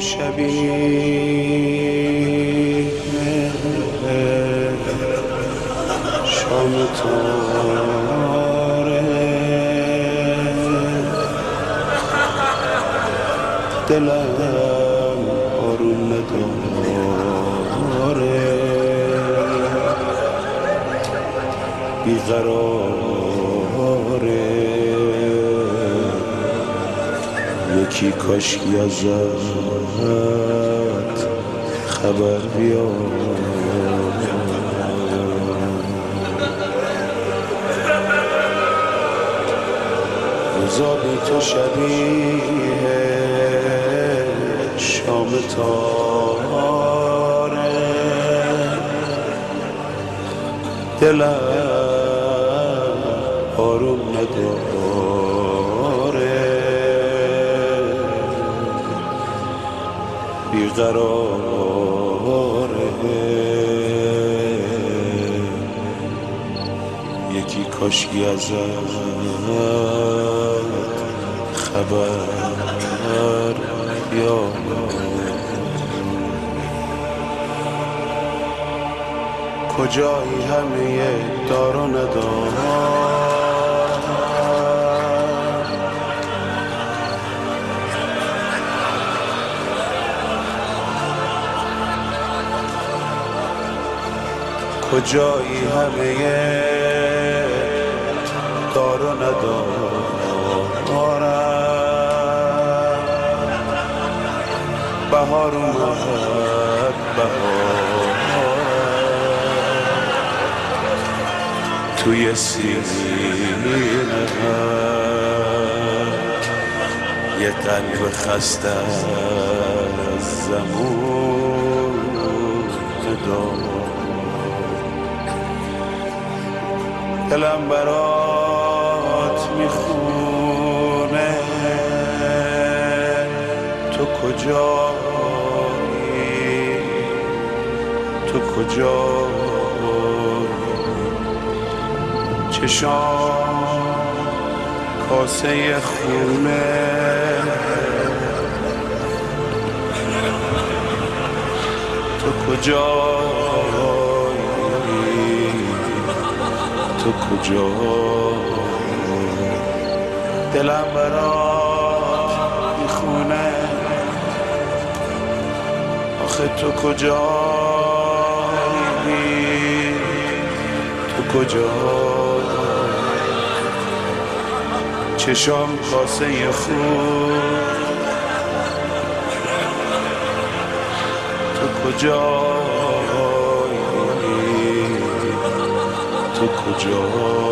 شبیه شام تاره دلم آروم نداره بیقراره. یکی کاشکی ازت خبر بیاد بی تو شبیه شام تاره دلم آروم نداره بیقراره. یکی کاشکی ازت خبر یا کجایی همه دار و ندار کجایی همه دار و ندارم. بهار اومد بهار توی سینه یه قلب خسته از زمون دار دلم برات می‌خونه. تو کجایی تو کجایی چشام کاسه خونه. تو کجایی تو کجا؟ دلم برات می‌خونه آخه تو کجایی تو کجا؟ چشام کاسه خون. تو کجایی تو کجا؟